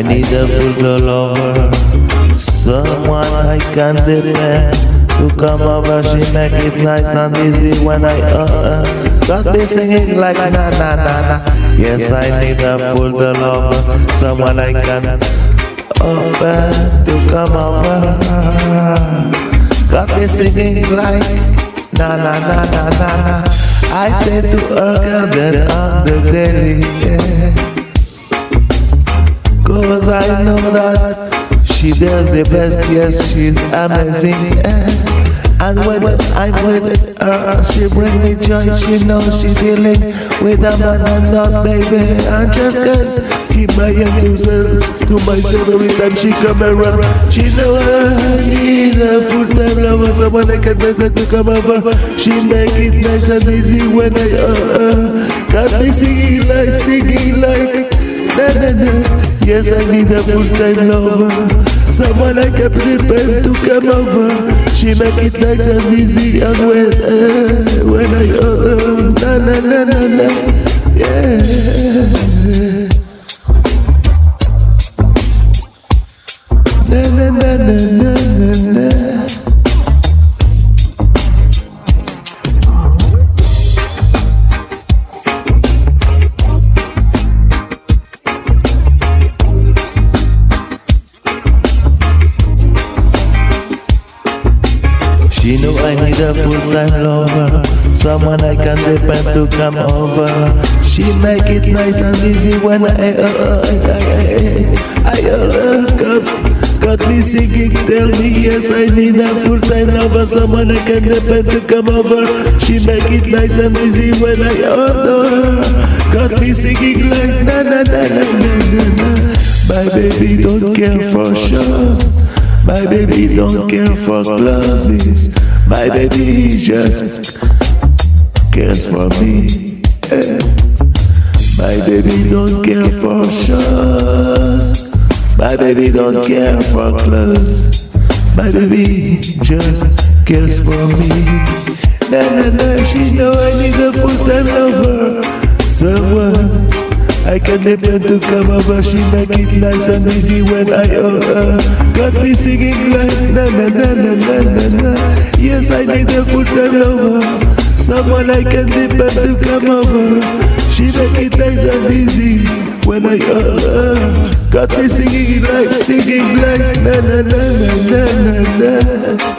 need a full lover, someone I can depend to come over. She make it nice and easy when I uh, uh got me singing like na na na na. Yes, I need a full lover, someone I can over to come over. Got me singing like na na na na na na. I say to her girl that I'm the daily. Yeah. I know that she does the best, yes, she's amazing. And when I'm with her, she bring me joy, she knows she dealing with a man and not baby. I just can't keep my hand to myself, to myself every time she come around. She know I need a full-time lover, someone I can better to come over. She make it nice and easy when I, uh, uh, got me singing like, singing like, na na na. Yes, I need a full-time lover. Someone I can depend to come over. She make it nice and easy and when, uh, when I, uh, na na na na na. Yeah. Na na na na na She know I need a full-time lover Someone I can depend to come over She make it nice and easy when I uh, I, I, I, uh, got, got me singing Tell me yes I need a full-time lover Someone I can depend to come over She make it nice and easy when I order Got me singing like na na na na na na na My baby don't care for shows my baby don't care for clothes. My baby just cares for me. My baby don't care for shoes My baby don't care for clothes. My baby just cares for me. Na na na, she know I need a full-time lover. Someone uh, I can depend to come over, she make it nice and easy when I owe her. Got me singing like na na na na na na na. Yes, I need a full-time lover, someone I can depend to come over. She make it nice and easy when I owe her. Got me singing like, singing like na na na na na na na.